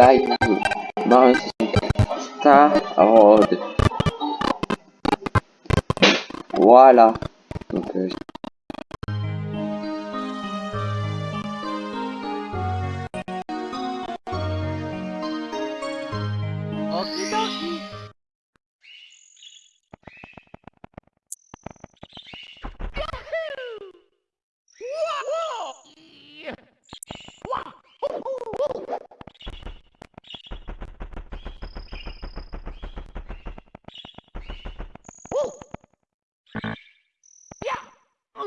live 64 Star Road. Voilà. Donc, euh,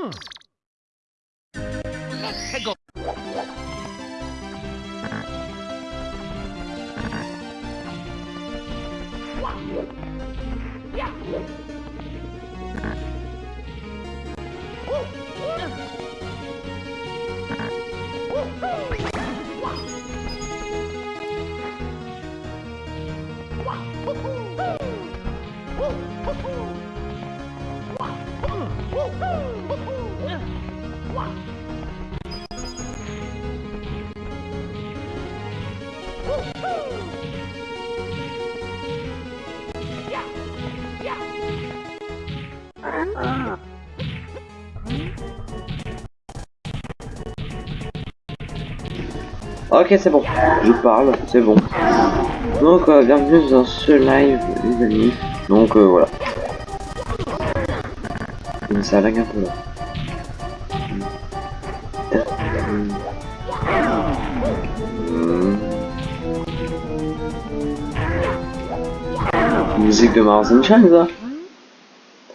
Let's go. Ok, c'est bon. Je parle, c'est bon. Donc, euh, bienvenue dans ce live, les amis. Donc, euh, voilà. Ça lag un peu là. Musique de Mars Sunshine, ça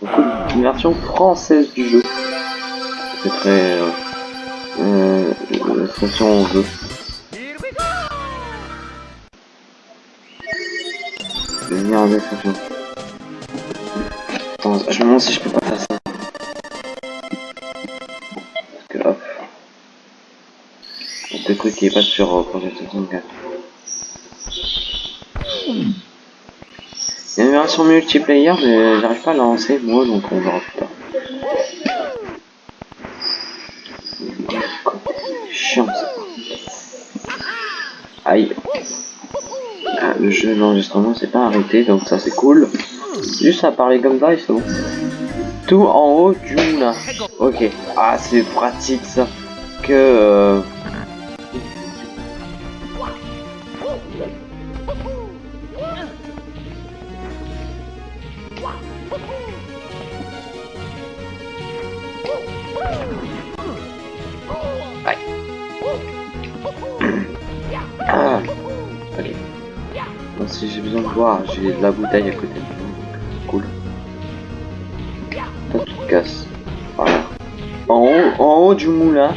cool. Une version française du jeu. C'est très... Euh, euh, go. Je vais venir en description. Attends, je me demande si je peux pas faire Qui est pas sur euh, Projet 64. Il y a une version multiplayer, mais j'arrive pas à la lancer moi, donc on verra plus tard. Chiant ça. Aïe. Ah, le jeu d'enregistrement s'est pas arrêté, donc ça c'est cool. Juste à parler comme ça, et c'est. Tout en haut du. Ok. Ah, c'est pratique ça. Que... Euh... si j'ai besoin de boire, j'ai de la bouteille à côté de moi. donc Cool. Toi, tu te casses. Voilà. En haut, en haut du moulin.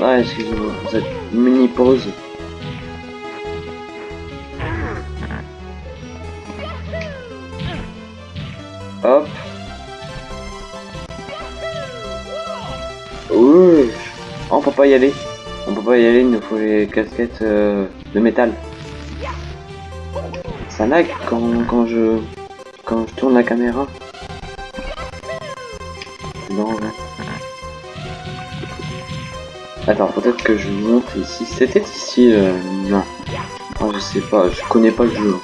Ouais, excusez-moi, cette mini pause. Hop. Oh, on peut pas y aller. On peut pas y aller, il nous faut les casquettes euh, de métal. Ça lag quand, quand je quand je tourne la caméra. Là. Attends, peut-être que je monte ici. C'était ici, euh, non. Ah, je sais pas, je connais pas le jeu.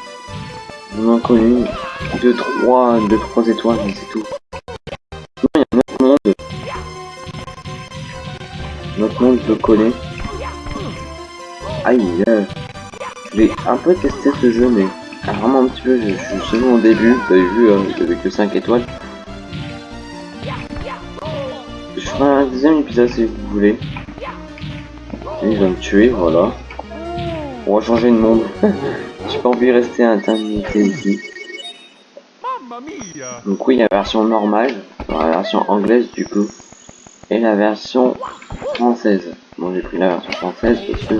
On en connaît deux, trois, deux, trois étoiles, mais c'est tout. Non, il y a un autre monde. Notre monde, je le connais. Aïe, euh, je vais un peu tester ce jeu, mais ah, vraiment un petit peu, je, suis seulement au début. Vous avez vu, j'avais que 5 étoiles. Je ferai un deuxième épisode si vous voulez. Il va me tuer, voilà. On va changer de monde. J'ai pas envie de rester à ici. Donc oui, la version normale, la version anglaise du coup, et la version française. Bon, j'ai pris la version française parce que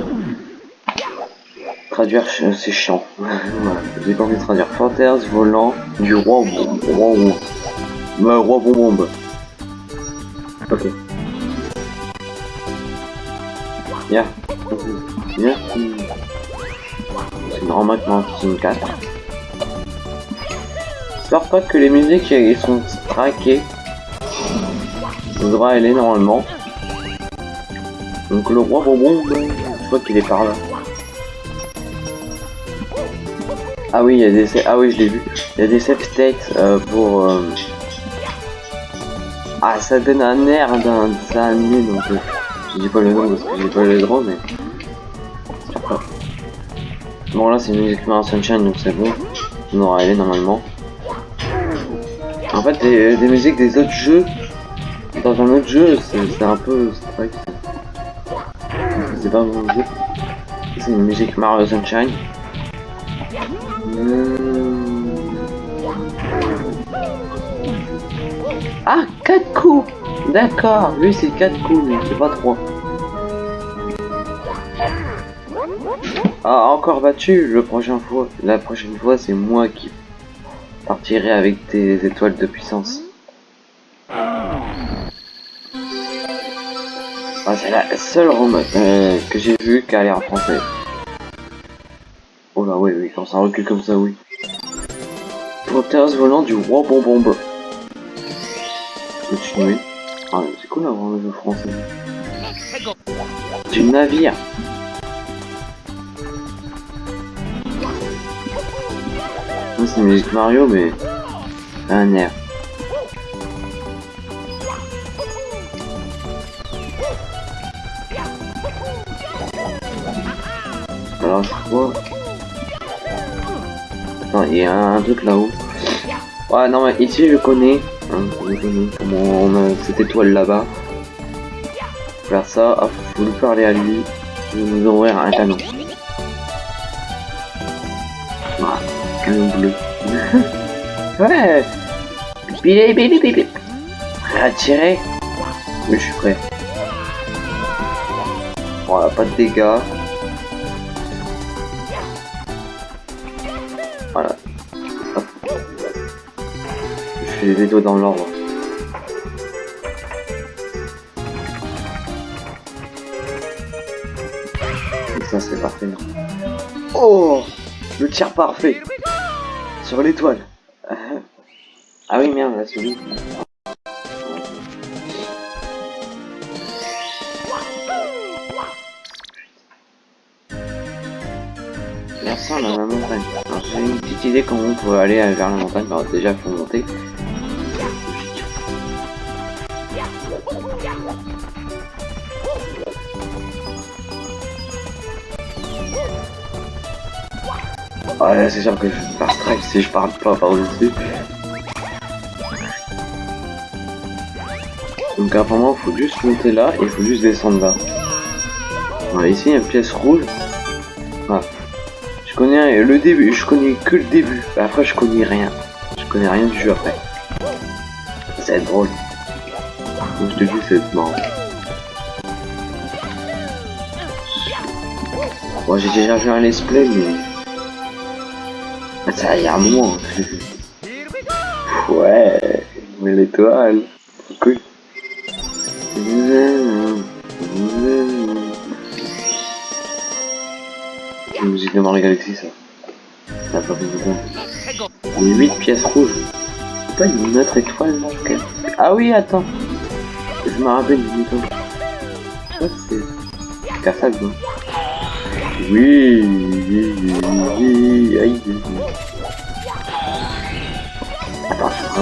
traduire, c'est chiant. j'ai pas envie de traduire. Fantasme volant du roi roi. Bah, roi bon bombe. Ok. Yeah. Yeah. C'est normal que Team 4. J'espère pas que les musiques sont traquées. Ça devrait aller normalement. Donc le roi bonbon, je crois qu'il est par là. Ah oui, il y a des ah oui, je l'ai vu. Il y a des save states euh, pour euh, ah ça donne un air d'un animé donc euh, je dis pas le nom parce que j'ai pas le droit mais. Bon là c'est une musique Mario Sunshine donc c'est bon. On aura allé normalement. En fait des, musiques des autres jeux dans un autre jeu c'est c'est un peu strike. C'est pas mon jeu. C'est une musique Mario Sunshine. Hmm. Ah, 4 coups D'accord, lui c'est 4 coups, mais c'est pas 3. Ah, encore battu, le prochain fois, la prochaine fois c'est moi qui partirai avec tes étoiles de puissance. Ah, c'est la seule rom euh, que j'ai vue qui a l'air français. Oh là, oui, oui, quand ça recule comme ça, oui. Panthers volant du roi bonbombe. Continuer. Ah, c'est cool d'avoir un jeu français. Du navire. Ça, c'est une musique Mario, mais un air. Alors, je crois. Attends, il y a un truc là-haut. Ouais, non, mais ici je connais. Hein, on a cette étoile là-bas. Faire ça, hop, faut lui parler à lui. Vais nous ouvrir un canon. Voilà, canon bleu. ouais bip, bip, bip. Prêt à tirer? Oui, je suis prêt. Voilà, pas de dégâts. Je les doigts dans l'ordre. Et ça c'est parfait. Oh Le tir parfait Sur l'étoile Ah oui merde, la souris. Merci à la montagne. Alors j'ai une petite idée comment on peut aller vers la montagne. Alors déjà faut monter. Ouais, c'est sûr que je vais faire strike si je parle pas par-dessus. Donc apparemment, il faut juste monter là et il faut juste descendre là. Ici, il y a une pièce rouge. Je connais le début, je connais que le début. Après, je connais rien. Je connais rien du jeu après. Ça va être drôle. Comme je te dis, c'est marrant. Bon, j'ai déjà vu un let's play, mais... Ça, y a un moment. Ouais, mais l'étoile. Cool. La musique de Mario Galaxy, ça. Ça fait beaucoup. Let's go. Les 8 pièces rouges. C'est pas une autre étoile, ok. Ah oui, attends. Je me rappelle d'une étoile. Ça, c'est. Cassade, non Oui, oui, oui, oui, aïe. Attends,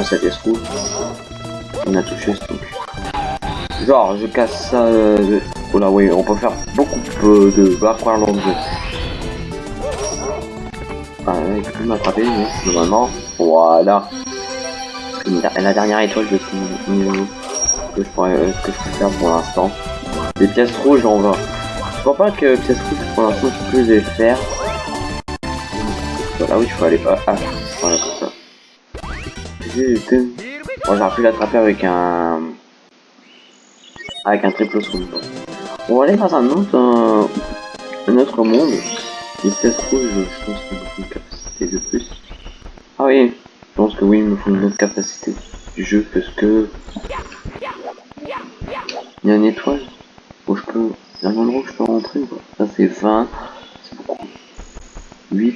cette pièce rouge. On a touché ce truc. Genre, je casse ça. Euh... Oh là, oui, on peut faire beaucoup euh, de backwards dans le jeu. Il peut plus m'attraper, mais normalement, voilà. La dernière étoile de ce que je pourrais, euh, que je peux faire pour l'instant. Les pièces rouges, on va. Je crois pas que pièces rouges pour l'instant je peux les faire. Voilà, oui, il faut aller pas. Ah. Moi j'aurais pu l'attraper avec un... Avec un triple saut. On va aller dans un autre... euh, Un autre monde. Vitesse rouge, je pense qu'il me faut une capacité de plus. Ah oui, je pense que oui, il me faut une autre capacité du jeu parce que... Il y a une étoile où je peux... Un endroit où je peux rentrer. Ça c'est 20, c'est beaucoup. 8.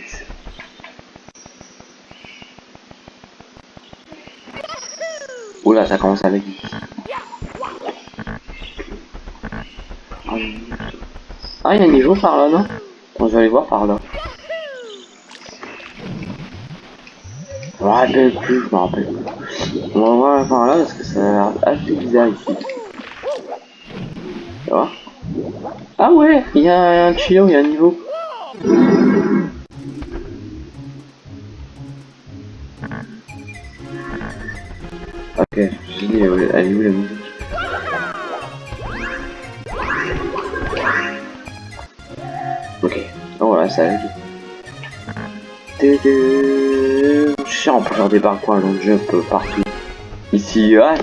Oula, ça commence avec Ah, il y a un niveau par là, non je vais aller voir par là. Je me rappelle plus, je me rappelle plus. On va voir par là parce que ça a l'air assez bizarre ici. Tu vois Ah ouais, il y a un tuyau, il y a un niveau. Je dis, euh, elle est où la musique Ok, oh voilà, ça aide. Tédé. Chiant pour faire des parcours long jump partout. Ici, ouais.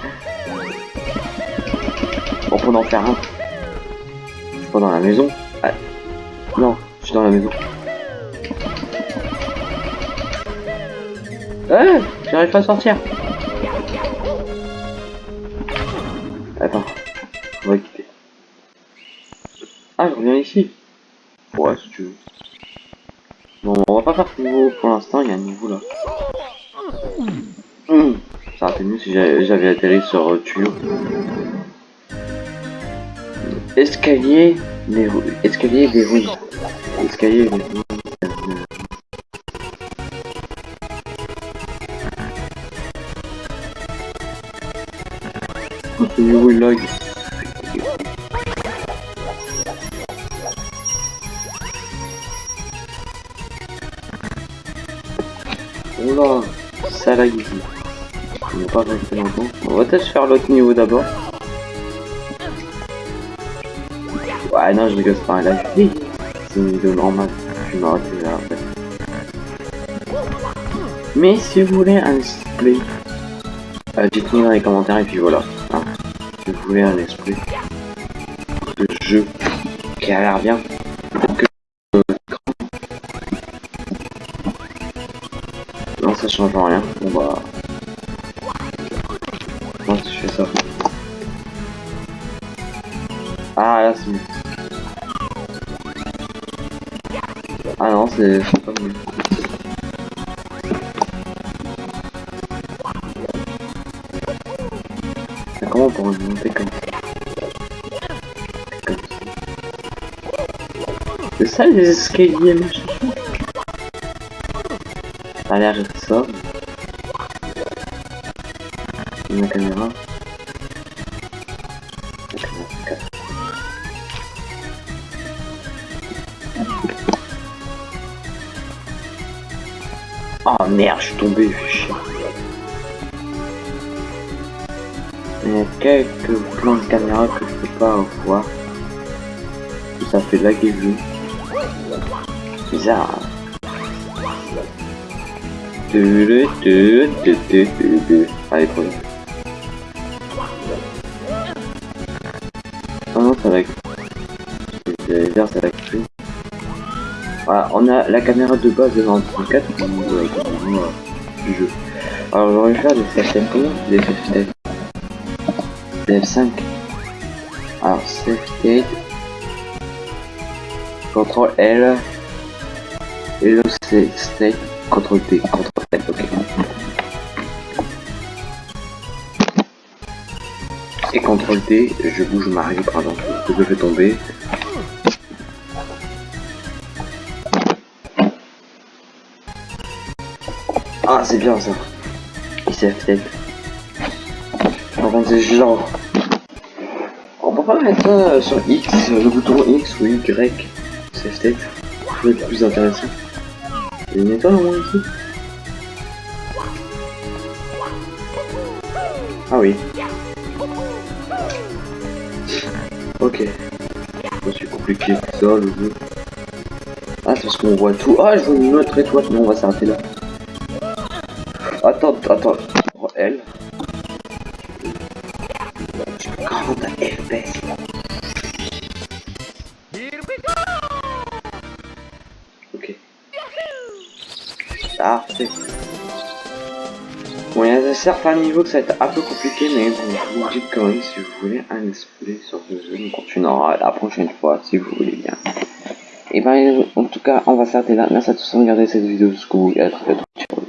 On peut en faire un. Je suis pas dans la maison. Ah. Non, je suis dans la maison. Eh, j'arrive pas à sortir. Ah, je reviens ici. Ouais, si tu veux. Bon, on va pas faire ce niveau pour l'instant, il y a un niveau là. Hum, Ça aurait été mieux si j'avais atterri sur euh, tuyau. Escalier des. Escalier des roues. Escalier des lag. Ça lag ici. On va longtemps. On va peut-être faire l'autre niveau d'abord. Ouais, non, je rigole, pas un live. C'est une vidéo. Je là. Mais si vous voulez un display, euh, dites-moi dans les commentaires et puis voilà. Hein. Si vous voulez un esprit de jeu qui a l'air bien, change rien. Bon bah moi je fais ça. Ah là c'est mieux. Ah non c'est pas mieux. Mais comment pourrait monter comme ça Comme ça. C'est ça les escaliers machin Ça a l'air d'être ça. La caméra. Oh merde, je suis tombé, chier. Il y a quelques plans de caméra que je peux pas voir. Ça fait laguer le. Bizarre. Allez, bien. Ah non, ça lag. C'est bizarre, ça lag plus. Voilà, on a la caméra de base de 34 euh, du jeu. Alors j'aurais faire des combien Des des F5. Alors save. Ctrl save state. Ctrl T. Ctrl L. Ok. Et Ctrl T, je bouge Mario par exemple. Que je fais tomber. Ah c'est bien ça. Il save state. Par c'est genre. On peut pas mettre ça sur X, le bouton X ou Y. C'est state. Ça va être plus intéressant. Ici Ah oui. Ok. C'est aussi compliqué que ça le jeu. Ah c'est parce qu'on voit tout. Ah je vois une autre étoile. Non on va s'arrêter là. Attends, attends. Oh. 40 FPS. Bon, il y a certains niveaux que ça va être un peu compliqué, mais bon, vous dis quand même si vous voulez un play sur ce jeu, on continuera la prochaine fois si vous voulez bien. Et ben, en tout cas, on va s'arrêter là. Merci à tous de regarder cette vidéo jusqu'au bout et à très bientôt.